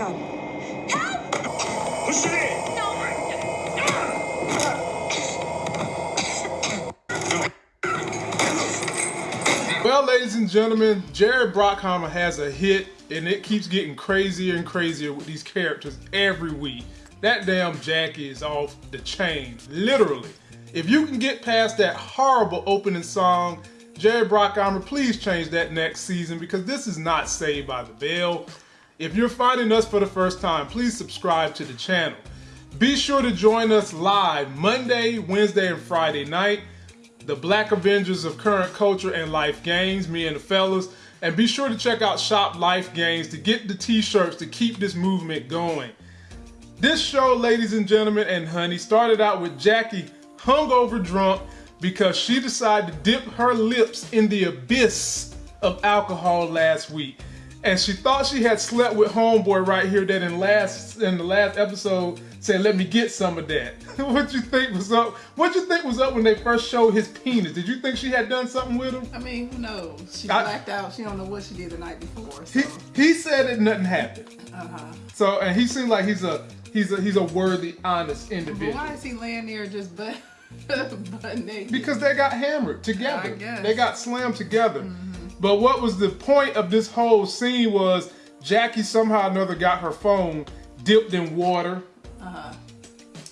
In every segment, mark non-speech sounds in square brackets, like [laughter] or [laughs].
gun. Help! Push it in. No. Well, ladies and gentlemen, Jerry Bruckheimer has a hit, and it keeps getting crazier and crazier with these characters every week. That damn Jackie is off the chain, literally. If you can get past that horrible opening song, Jerry Bruckheimer, please change that next season because this is not Saved by the Bell. If you're finding us for the first time, please subscribe to the channel. Be sure to join us live Monday, Wednesday, and Friday night the Black Avengers of Current Culture and Life Games, me and the fellas. And be sure to check out Shop Life Games to get the t-shirts to keep this movement going. This show, ladies and gentlemen and honey, started out with Jackie hungover drunk because she decided to dip her lips in the abyss of alcohol last week. And she thought she had slept with homeboy right here that in last in the last episode said, let me get some of that. [laughs] what you think was up? What you think was up when they first showed his penis? Did you think she had done something with him? I mean, who knows? She I- blacked out. She don't know what she did the night before. So. He, he said that nothing happened. Uh-huh. So and he seemed like he's a he's a he's a worthy, honest But individual. why is he laying there just butt, [laughs] butt naked? Because they got hammered together. I guess. They got slammed together. But what was the point of this whole scene was Jackie somehow or another got her phone dipped in water. Uh-huh.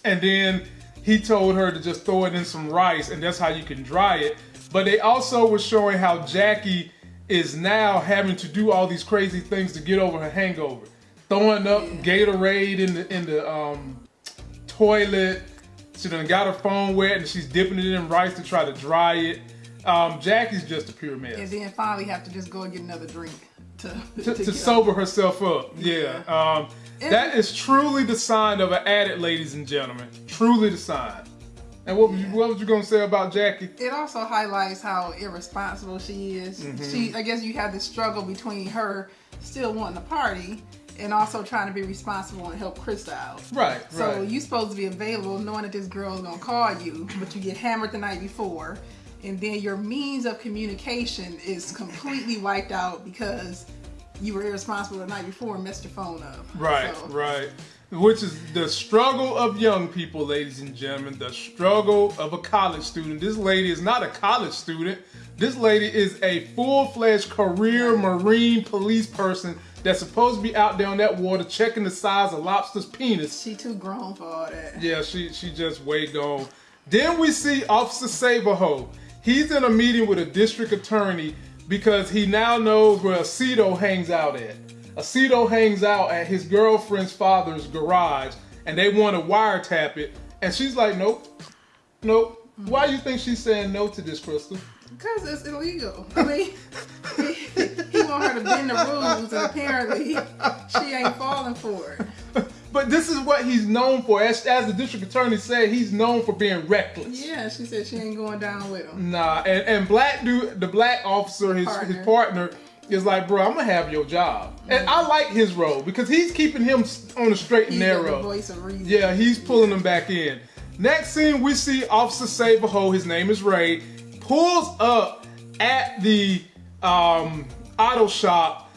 And then he told her to just throw it in some rice and that's how you can dry it. But they also were showing how Jackie is now having to do all these crazy things to get over her hangover. Throwing up Gatorade in the in the um, toilet. She done got her phone wet and she's dipping it in rice to try to dry it. Um, Jackie's just a pure mess. And then finally have to just go and get another drink to, To, to get sober herself up. Yeah. Um, that is truly the sign of an addict, ladies and gentlemen. Truly the sign. And what was you, what was you gonna say about Jackie? It also highlights how irresponsible she is. Mm-hmm. She, I guess, you have this struggle between her still wanting to party and also trying to be responsible and help Krista out. Right, So right. you supposed to be available, knowing that this girl is gonna call you, but you get hammered the night before, and then your means of communication is completely wiped out because you were irresponsible the night before and messed your phone up. Right, So, right. Which is the struggle of young people, ladies and gentlemen. The struggle of a college student. This lady is not a college student. This lady is a full-fledged career Marine police person that's supposed to be out there on that water checking the size of lobster's penis. She too grown for all that. Yeah, she she just way gone. Then we see Officer Saberho. He's in a meeting with a district attorney because he now knows where Osito hangs out at. Osito hangs out at his girlfriend's father's garage, and they want to wiretap it. And she's like, nope, nope. Why do you think she's saying no to this, Crystal? Because it's illegal. I mean, he, [laughs] he want her to bend the rules, and apparently she ain't falling for it. [laughs] But this is what he's known for. As, as the district attorney said, he's known for being reckless. Yeah, she said she ain't going down with him. Nah, and, and black dude, the black officer, his Partner. his partner, is like, bro, I'm gonna have your job, and I like his role because he's keeping him on the straight and narrow. voice of reason. Yeah, he's pulling him back in. Next scene, we see Officer Saberho, his name is Ray, pulls up at the um, auto shop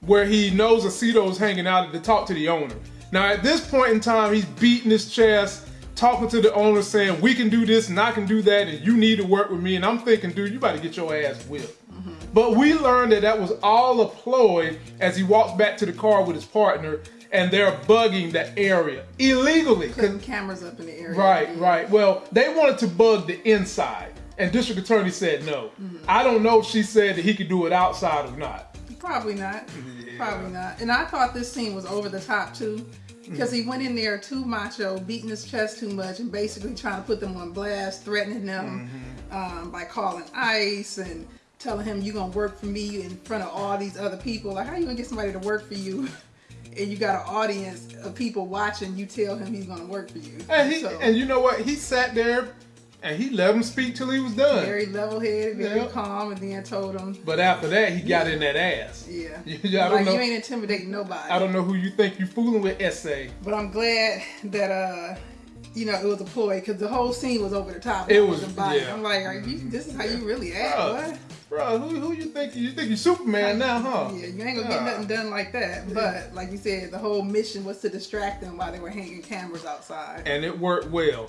where he knows Osito's hanging out to talk to the owner. Now, at this point in time, he's beating his chest, talking to the owner, saying, We can do this and I can do that, and you need to work with me. And I'm thinking, dude, you about to get your ass whipped. Mm-hmm. But we learned that that was all a ploy as he walks back to the car with his partner, and they're bugging the area illegally. Putting cameras up in the area. Right, right. Well, they wanted to bug the inside, and district attorney said no. Mm-hmm. I don't know if she said that he could do it outside or not. Probably not. Probably not. And I thought this scene was over the top too. Because he went in there too macho, beating his chest too much, and basically trying to put them on blast, threatening them um, by calling ICE and telling him you're gonna work for me in front of all these other people. Like, how you gonna get somebody to work for you? [laughs] And you got an audience of people watching. You tell him he's gonna work for you. And he, So, and you know what? He sat there, and he let him speak till he was done. very level-headed, very Yeah. calm, and then told him, But after that, he got in that ass. "Yeah, [laughs] Yeah, I don't like know. you ain't intimidating nobody." I don't know who you think you're fooling with, essay. But I'm glad that uh you know, it was a ploy because the whole scene was over the top. It was- yeah. I'm like, are you? This is how you really act, boy. bro, who, who you think you think you Superman now, huh? Yeah, you ain't gonna get nothing done like that. But like you said, the whole mission was to distract them while they were hanging cameras outside. and it worked well.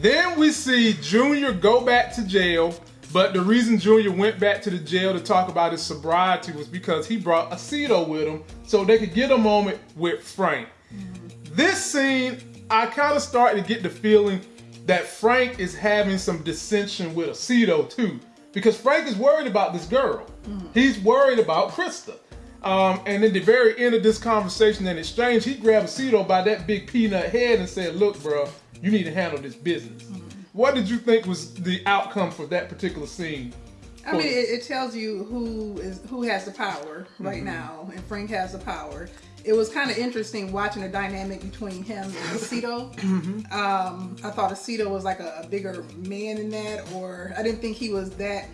Then we see Junior go back to jail, but the reason Junior went back to the jail to talk about his sobriety was because he brought Osito with him so they could get a moment with Frank. Mm-hmm. This scene, I kind of started to get the feeling that Frank is having some dissension with Osito too, because Frank is worried about this girl. He's worried about Krista. Um, and in the very end of this conversation and exchange, he grabbed Osito by that big peanut head and said, "Look, bro, you need to handle this business." What did you think was the outcome for that particular scene? I mean, it, it tells you who is who has the power right Mm-hmm. now, and Frank has the power. It was kind of interesting watching the dynamic between him and Osito. Mm-hmm. Um, I thought Osito was like a, a bigger man than that, or I didn't think he was that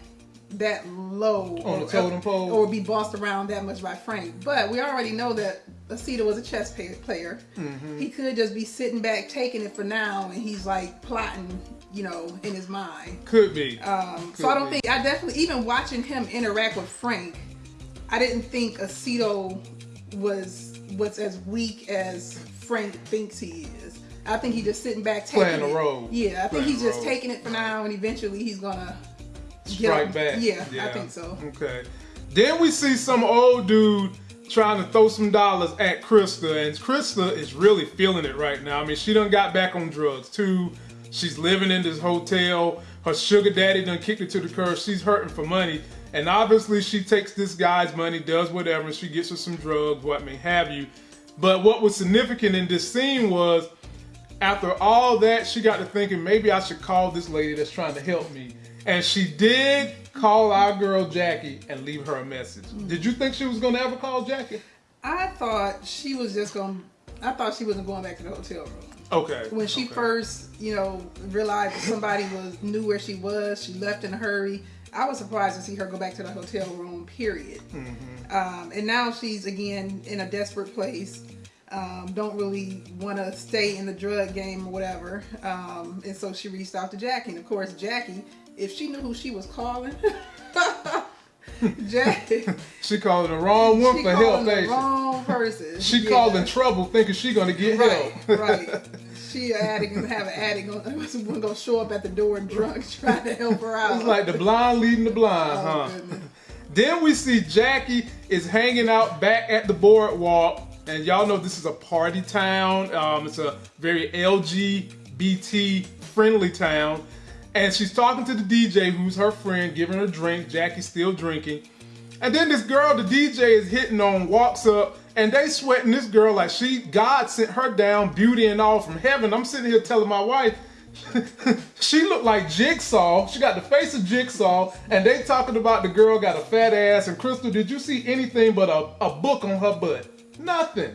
that low On the or, totem pole? or be bossed around that much by Frank. But we already know that Osito was a chess player. Mm-hmm. He could just be sitting back taking it for now, and he's like plotting, you know, in his mind. Could be. Um, Could so I don't be. think I definitely even watching him interact with Frank, I didn't think Osito was was as weak as Frank thinks he is. I think he's just sitting back taking Playing a it. role. Yeah, I think he's just taking it for now, and eventually he's gonna strike up- back. Yeah, I think so. Okay. Then we see some old dude trying to throw some dollars at Krista, and Krista is really feeling it right now. I mean, she done got back on drugs too. She's living in this hotel. Her sugar daddy done kicked her to the curb. She's hurting for money. And obviously she takes this guy's money, does whatever, she gets her some drugs, what may have you. But what was significant in this scene was after all that, she got to thinking maybe I should call this lady that's trying to help me. And she did call our girl Jackie and leave her a message. Did you think she was gonna ever call Jackie? I thought she was just gonna. I thought she wasn't going back to the hotel room. Okay. when she okay. first, you know, realized somebody was knew where she was, she left in a hurry. I was surprised to see her go back to the hotel room. Period. Mm-hmm. Um, and now she's again in a desperate place. Um, don't really want to stay in the drug game or whatever. Um, and so she reached out to Jackie. And of course, Jackie, if she knew who she was calling, [laughs] [laughs] [laughs] Jackie, she called the wrong one she for help, the wrong person. she? Yeah. called in trouble thinking she gonna get Right, help. right. She an addict and have an addict gonna, [laughs] gonna show up at the door drunk [laughs] trying to help her out. It's like the blind leading the blind, Oh, huh? goodness. Then we see Jackie is hanging out back at the boardwalk, and y'all know this is a party town. Um, it's a very LGBT friendly town, and she's talking to the DJ, who's her friend, giving her a drink. Jackie's still drinking, and then this girl, the DJ is hitting on, walks up, and they sweating this girl like she God sent her down, beauty and all from heaven. I'm sitting here telling my wife. [laughs] she looked like Jigsaw. She got the face of Jigsaw, and they talking about the girl got a fat ass. And Crystal, did you see anything but a, a book on her butt? Nothing.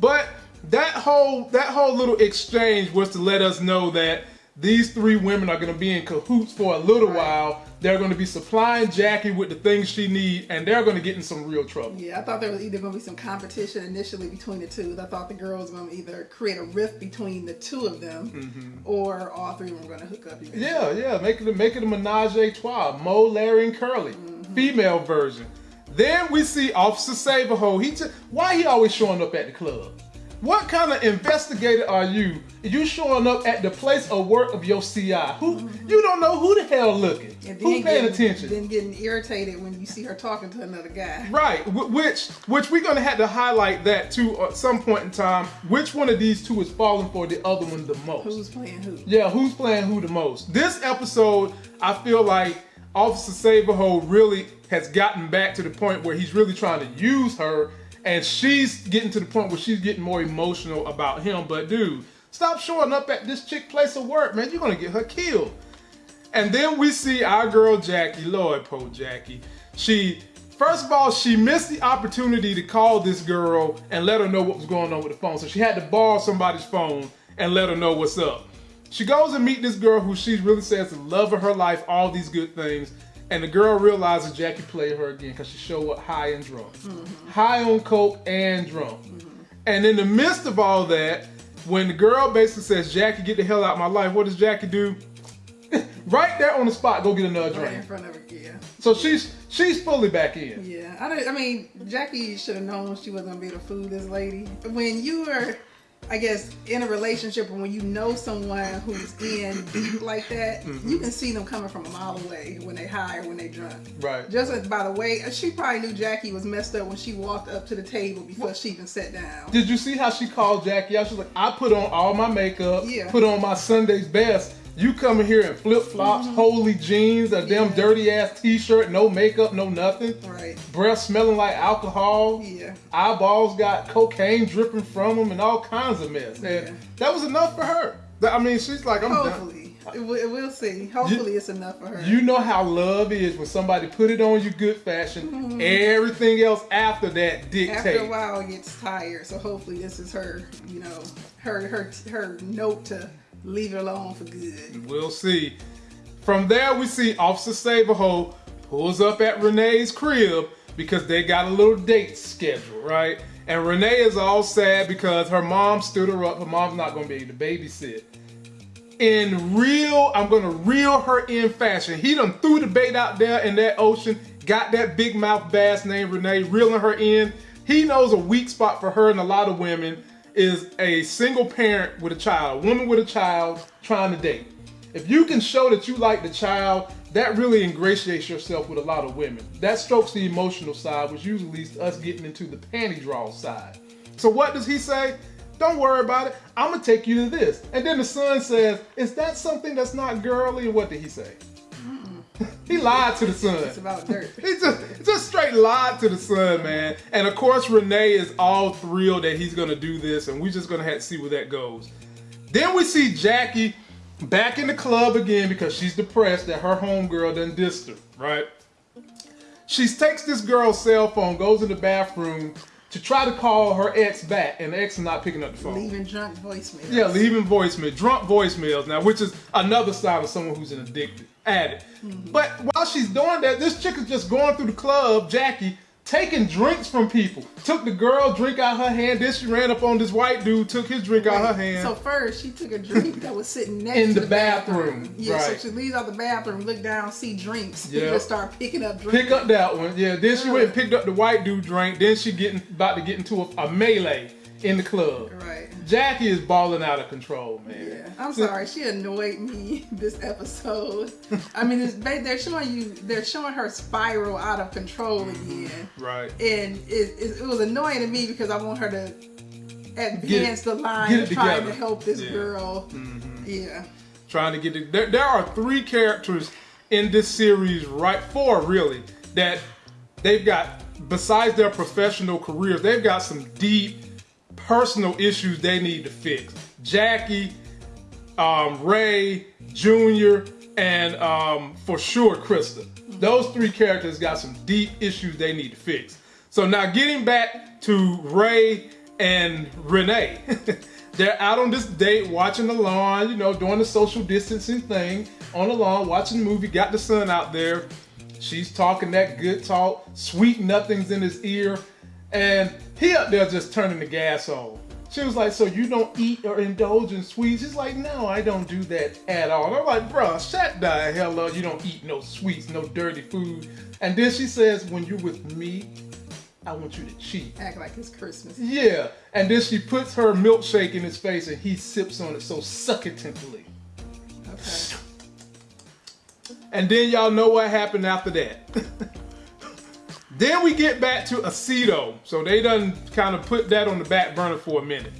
But that whole that whole little exchange was to let us know that these three women are going to be in cahoots for a little Right. while. They're going to be supplying Jackie with the things she needs, and they're going to get in some real trouble. Yeah, I thought there was either going to be some competition initially between the two. I thought the girl was going to either create a rift between the two of them, mm-hmm. or all three of them were going to hook up. Eventually. Yeah, yeah, make it a, make it a menage a trois. Moe, Larry, and Curly, mm-hmm. female version. Then we see Officer Saberho. He just why he always showing up at the club? What kind of investigator are you? You showing up at the place of work of your CI? Who you don't know who the hell looking? And Who paying getting, attention? Then getting irritated when you see her talking to another guy. Right, which which we're gonna have to highlight that too at some point in time. Which one of these two is falling for the other one the most? Who's playing who? Yeah, who's playing who the most? This episode, I feel like Officer Saberho really has gotten back to the point where he's really trying to use her, and she's getting to the point where she's getting more emotional about him. But dude, stop showing up at this chick place of work, man. You're gonna get her killed. And then we see our girl Jackie, Lord poor Jackie. She first of all, she missed the opportunity to call this girl and let her know what was going on with the phone. So she had to borrow somebody's phone and let her know what's up. She goes and meet this girl who she really says the love of her life, all these good things. And the girl realizes Jackie played her again because she showed up high and drunk. Mm-hmm. High on coke and drunk. Mm-hmm. And in the midst of all that, when the girl basically says, Jackie, get the hell out of my life, what does Jackie do? [laughs] right there on the spot, go get another Right in front of her, yeah. So she's she's fully back in. Yeah, I, I mean, Jackie should have known she wasn't gonna be able to fool this lady. When you are, I guess, in a relationship, and when you know someone who's in deep [clears throat] like that, Mm-hmm. you can see them coming from a mile away when they high or when they drunk. Right. Just as- by the way, she probably knew Jackie was messed up when she walked up to the table before she even sat down. Did you see how she called Jackie out? She was like, I put on all my makeup, Yeah. put on my Sunday's best. You come in here in flip flops, holy jeans, a damn Mm-hmm. Dirty ass t shirt, no makeup, no nothing. Right. Breath smelling like alcohol. Yeah. Eyeballs got cocaine dripping from them and all kinds of mess. And Yeah. that was enough for her. I mean, she's like, I'm done. Hopefully, we'll, we'll see. Hopefully, it's enough for her. You know how love is when somebody put it on you good fashion. Everything else after that dictates. After a while, it gets tired. So hopefully, this is her. You know, her her her note to leave it alone for good. We'll see. From there, we see Officer Saberho pulls up at Renee's crib because they got a little date scheduled, right? And Renee is all sad because her mom stood her up. Her mom's not going to be able to babysit. In real, I'm going to reel her in fashion. He done threw the bait out there in that ocean, got that big mouth bass named Renee, reeling her in. He knows a weak spot for her and a lot of women is a single parent with a child, woman with a child trying to date. If you can show that you like the child, that really ingratiates yourself with a lot of women. That strokes the emotional side, which usually leads to us getting into the panty draw side. So what does he say? Don't worry about it. I'm gonna take you to this. And then the son says, "Is that something that's not girly?" And what did he say? [laughs] he lied to the son. It's about dirt. [laughs] He just, just straight lied to the son, man. And of course, Renee is all thrilled that he's gonna do this, and we're just gonna have to see where that goes. Then we see Jackie back in the club again because she's depressed that her homegirl done dissed her, right? She takes this girl's cell phone, goes in the bathroom to try to call her ex back, and the ex is not picking up the phone. Leaving drunk voicemail. Yeah, leaving voicemail, drunk voicemails now, which is another side of someone who's an addicted addict. Hmm. But while she's doing that, this chick is just going through the club, Jackie, taking drinks from people. Took the girl drink out her hand, then she ran up on this white dude, took his drink out her hand. So first, she took a drink that was sitting next In to the the, bathroom, Yeah, right. so she leaves out the bathroom, look down, see drinks, Yeah. and just start picking up drinks. Pick up that one, yeah. Then she went and picked up the white dude drink. Then she getting about to get into a, a melee in the club. Right. Jackie is balling out of control, man. Yeah, I'm sorry. She annoyed me [laughs] this episode. I mean, they're showing you, they're showing her spiral out of control again, Right. and it, it, it was annoying to me because I want her to advance the line get of it trying to help this Yeah. Mm-hmm. girl. Yeah, trying to get it. There, there are three characters in this series, right? Four really, that they've got, besides their professional careers, they've got some deep personal issues they need to fix. Jackie, um, Ray, Junior, and um, for sure Krista. Those three characters got some deep issues they need to fix. So now getting back to Ray and Renee. [laughs] They're out on this date watching the lawn, you know, doing the social distancing thing on the lawn, watching the movie, got the sun out there. She's talking that good talk, sweet nothings in his ear, and he up there just turning the gas on. She was like, So you don't eat or indulge in sweets? He's like, No, I don't do that at all. And I'm like, Bruh, shut the hell up. You don't eat no sweets, no dirty food. And then she says, When you're with me, I want you to cheat. act like it's Christmas. Yeah. And then she puts her milkshake in his face and he sips on it so succutantly. Okay. And then y'all know what happened after that. [laughs] then we get back to Osito. So they done kind of put that on the back burner for a minute.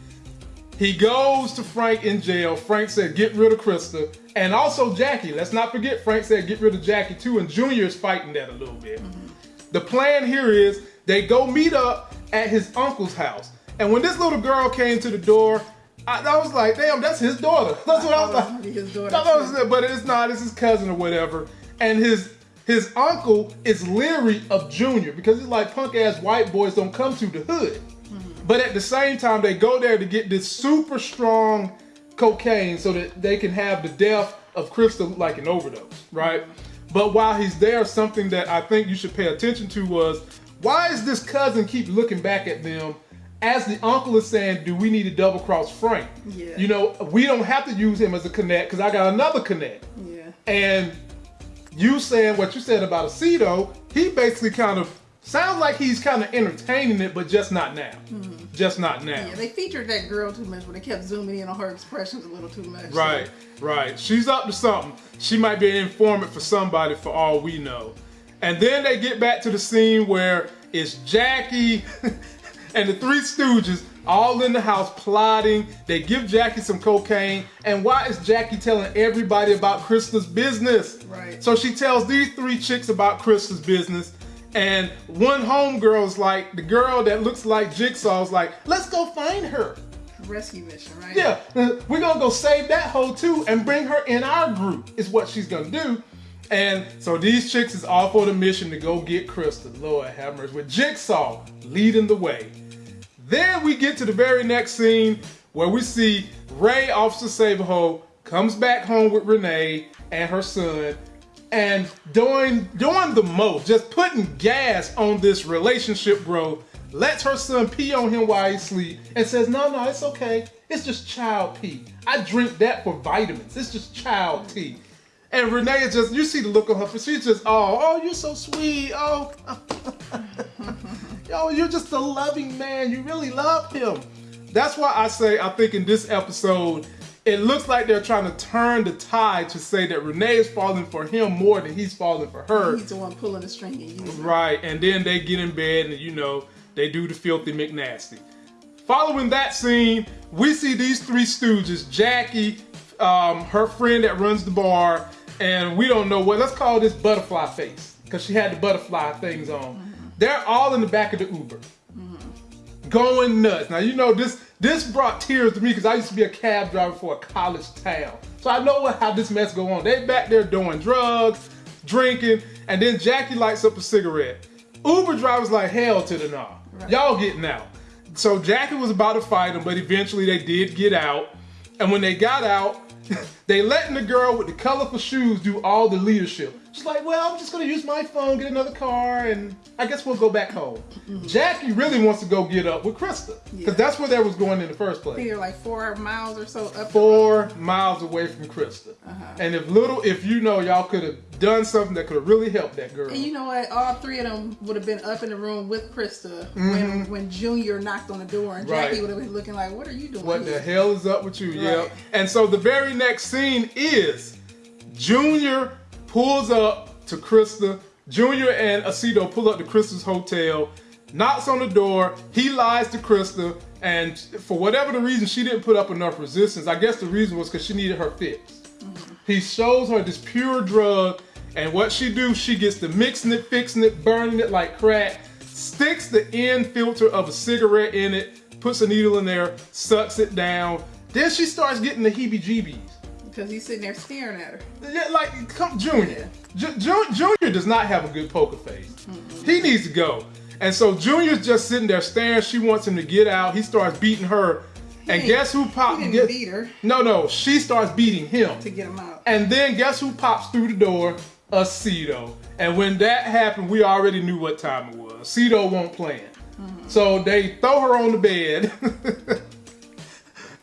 He goes to Frank in jail. Frank said, get rid of Krista. And also Jackie. Let's not forget Frank said, get rid of Jackie too. And Junior's fighting that a little bit. Mm-hmm. The plan here is they go meet up at his uncle's house. And when this little girl came to the door, I, I was like, damn, that's his daughter. [laughs] That's what I it was like. his daughter, I was- but it's not. It's his cousin or whatever. And his his uncle is leery of Junior because he's like punk ass white boys don't come to the hood. Mm-hmm. But at the same time, they go there to get this super strong cocaine so that they can have the death of Crystal like an overdose, right? But while he's there, something that I think you should pay attention to was why is this cousin keep looking back at them as the uncle is saying, do we need to double cross Frank? Yeah. You know, we don't have to use him as a connect because I got another connect. Yeah. And you saying what you said about Osito, he basically kind of sounds like he's kind of entertaining it, but just not now. Mm-hmm. Just not now. Yeah, they featured that girl too much, but they kept zooming in on her expressions a little too much. Right, right. She's up to something. She might be an informant for somebody for all we know. And then they get back to the scene where it's Jackie [laughs] and the three stooges all in the house plotting. They give Jackie some cocaine. And why is Jackie telling everybody about Krista's business? Right. So she tells these three chicks about Krista's business. And one homegirl's like, the girl that looks like Jigsaw's like, let's go find her. Rescue mission, right? Yeah, uh, we're gonna go save that hoe too and bring her in our group, is what she's gonna do. And so these chicks is all for the mission to go get Krista. Lord have mercy. With Jigsaw leading the way. Then we get to the very next scene where we see Ray, Officer Saberho, comes back home with Renee and her son and doing doing the most, just putting gas on this relationship growth, lets her son pee on him while he sleep, and says, No, no, it's okay. It's just child pee. I drink that for vitamins. It's just child tea. And Renee is just, you see the look on her face. She's just, oh, oh, you're so sweet. Oh, [laughs] yo, you're just a loving man. You really love him. That's why I say, I think in this episode, it looks like they're trying to turn the tide to say that Renee is falling for him more than he's falling for her. He's the one pulling the string and using. Right, and then they get in bed and you know, they do the filthy McNasty. Following that scene, we see these three stooges, Jackie, um, her friend that runs the bar, and we don't know what, let's call this butterfly face, because she had the butterfly things on. They're all in the back of the Uber. Going nuts. Now you know this this brought tears to me because I used to be a cab driver for a college town. So I know what, how this mess go on. They back there doing drugs, drinking, and then Jackie lights up a cigarette. Uber drivers like hell to the nah. Y'all getting out. So Jackie was about to fight him, but eventually they did get out. And when they got out, they letting the girl with the colorful shoes do all the leadership. She's like, well, I'm just gonna use my phone, get another car, and I guess we'll go back home. Jackie really wants to go get up with Krista. Because Yeah. that's where they was going in the first place they're like four miles or so up. four miles away from Krista. And if little, if you know, y'all could have done something that could have really helped that girl. And you know what? All three of them would have been up in the room with Krista Mm-hmm. when when Junior knocked on the door, and Jackie Right. would have been looking like, "What are you doing?" what the hell is up with you? Yeah. And so the very next scene is Junior pulls up to Krista. Junior and Osito pull up to Krista's hotel, knocks on the door. He lies to Krista, and for whatever the reason, she didn't put up enough resistance. I guess the reason was because she needed her fix. Mm-hmm. He shows her this pure drug, and what she do, she gets to mixing it, fixing it, burning it like crack, sticks the end filter of a cigarette in it, puts a needle in there, sucks it down. Then she starts getting the heebie-jeebies. Because he's sitting there staring at her. Yeah, Like, come, Junior. Ju- Ju- Junior does not have a good poker face. He needs to go. And so Junior's just sitting there staring. She wants him to get out. He starts beating her. And guess who He popped? didn't beat her no, no. She starts beating him. to get him out. And then guess who pops through the door? Osito. And when that happened, we already knew what time it was. Osito won't plan. Mm-hmm. So they throw her on the bed. [laughs]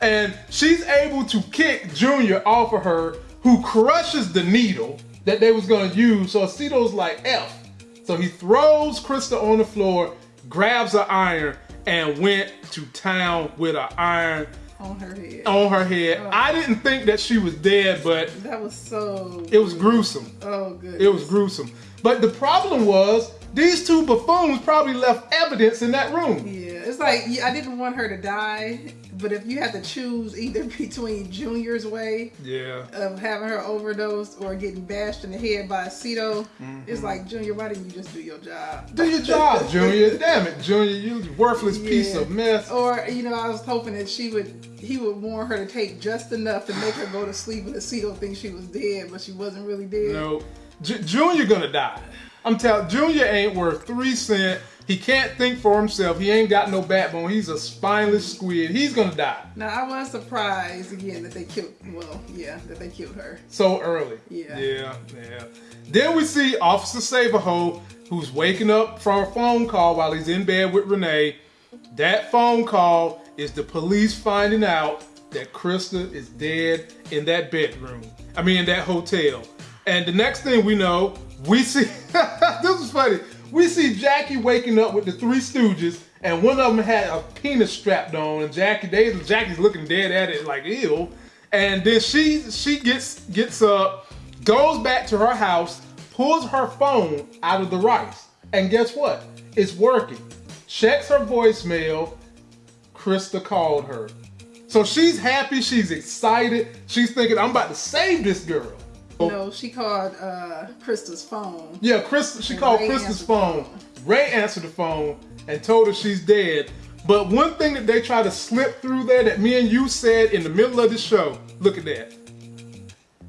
and she's able to kick Junior off of her, who crushes the needle that they was gonna use. So Osito's like F. So he throws Krista on the floor, grabs her iron, and went to town with an iron on her head. on her head. Oh. I didn't think that she was dead, but That was so. it was gruesome. Oh, good. It was gruesome. But the problem was these two buffoons probably left evidence in that room. Yeah, it's like yeah, I didn't want her to die, but if you had to choose either [laughs] between Junior's way Yeah. of having her overdose or getting bashed in the head by Osito, Mm-hmm. it's like Junior, why didn't you just do your job? Do your job, Junior. [laughs] Damn it, Junior. You worthless piece of mess. Or you know, I was hoping that she would, he would warn her to take just enough to make her go to sleep, and Osito think she was dead, but she wasn't really dead. No. J- Junior gonna die. I'm telling Junior ain't worth three cent. He can't think for himself. He ain't got no backbone. He's a spineless squid. He's gonna die Now I was surprised again that they killed. Well, yeah, that they killed her. so early. Yeah. Yeah, yeah. Then we see Officer Saberho, who's waking up from a phone call while he's in bed with Renee, That phone call is the police finding out that Krista is dead in that bedroom. I mean, in that hotel. And the next thing we know, we see [laughs] this is funny. We see Jackie waking up with the three stooges, and one of them had a penis strapped on, and Jackie, they, Jackie's looking dead at it like ew. And then she she gets gets up, goes back to her house, pulls her phone out of the rice, and guess what? It's working. Checks her voicemail. Krista called her. So she's happy, she's excited, she's thinking, I'm about to save this girl. No, she called uh, Krista's phone. Yeah, Chris. She And called Ray Krista's phone. phone. Ray answered the phone and told her she's dead. But one thing that they try to slip through there that me and you said in the middle of the show. Look at that.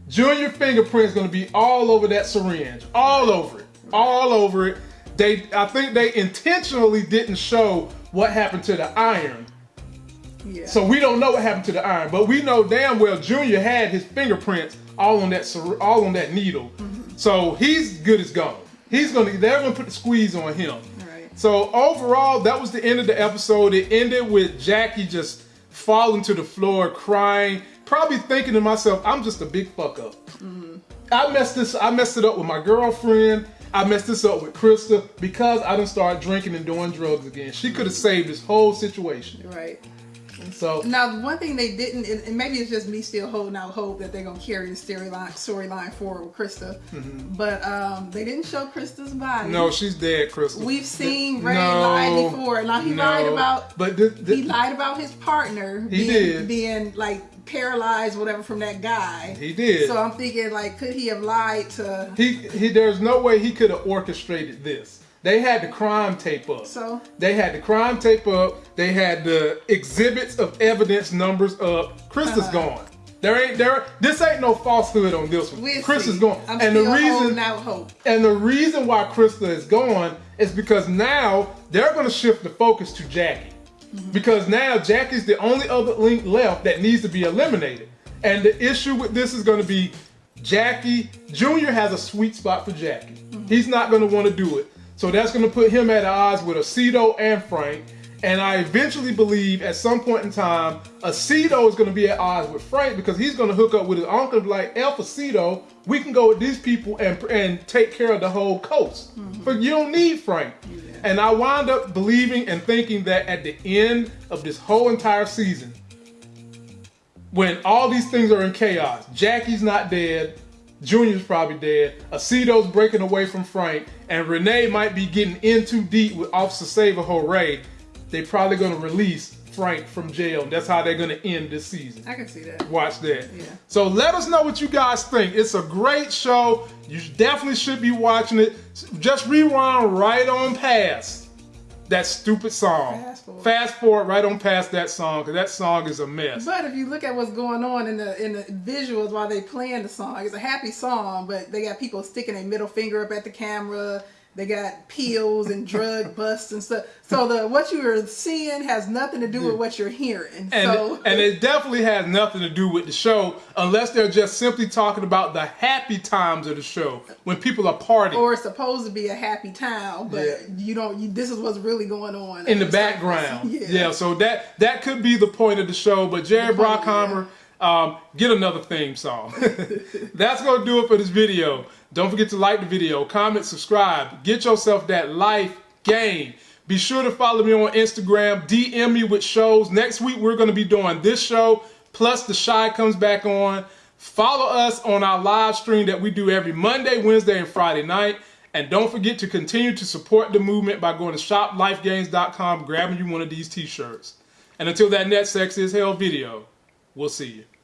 Junior fingerprints gonna be all over that syringe, all over it, all over it. They, I think they intentionally didn't show what happened to the iron, Yeah. so we don't know what happened to the iron, but we know damn well Junior had his fingerprints all on that all on that needle. Mm-hmm. So he's good as gone. He's gonna they're gonna put the squeeze on him. Right. So overall, that was the end of the episode. It ended with Jackie just falling to the floor, crying, probably thinking to myself, "I'm just a big fuck up. Mm-hmm. I messed this. I messed it up with my girlfriend. I messed this up with Krista because I didn't start drinking and doing drugs again. She could have mm-hmm. saved this whole situation. Right. So Now, the one thing they didn't, and maybe it's just me still holding out hope that they're gonna carry the storyline storyline forward with Krista, but um, they didn't show Krista's body. No, she's dead, Krista. We've seen Ray No, lie before. Now he no. lied about But he lied about his partner He being, did. being like paralyzed, whatever, from that guy. He did. So I'm thinking, like, could he have lied to? he he. There's no way he could have orchestrated this. They had the crime tape up. So They had the crime tape up. They had the exhibits of evidence numbers up. Krista's Uh-huh. gone. There ain't there. This ain't no falsehood on this one. we'll Chris see. is gone. I'm and the reason holding out hope. and the reason why Krista is gone is because now they're going to shift the focus to Jackie. Because now Jackie's the only other link left that needs to be eliminated. And the issue with this is going to be Jackie Junior has a sweet spot for Jackie. He's not going to want to do it. So that's going to put him at odds with Osito and Frank. And I eventually believe at some point in time, Osito is going to be at odds with Frank because he's going to hook up with his uncle, like El Aceto. We can go with these people and and take care of the whole coast. Mm-hmm. But you don't need Frank. And I wind up believing and thinking that at the end of this whole entire season, when all these things are in chaos, Jackie's not dead, Junior's probably dead, Osito's breaking away from Frank, and Renee might be getting in too deep with Officer Saver Hooray, They're probably gonna release Frank from jail. That's how they're gonna end this season. I can see that. Watch that. Yeah. So let us know what you guys think. It's a great show. You definitely should be watching it. Just rewind right on past that stupid song. Fast forward. Fast forward right on past that song because that song is a mess. But if you look at what's going on in the in the visuals while they playing the song, it's a happy song, but they got people sticking a middle finger up at the camera. They got peels and drug [laughs] busts and stuff. So the what you are seeing has nothing to do with what you're hearing. and, so and it definitely has nothing to do with the show unless they're just simply talking about the happy times of the show when people are partying. or it's supposed to be a happy town, but Yeah. you don't. You, this is what's really going on in the background. [laughs] Yeah. Yeah. so that that could be the point of the show. But Jerry Bruckheimer, um, get another theme song. [laughs] That's gonna do it for this video. Don't forget to like the video, comment, subscribe, get yourself that life game. Be sure to follow me on Instagram, DM me with shows. Next week we're gonna be doing this show, plus the Chi comes back on. Follow us on our live stream that we do every Monday, Wednesday, and Friday night. And don't forget to continue to support the movement by going to shoplifegames.com, grabbing you one of these t-shirts. And until that next Sex is Hell video, we'll see you.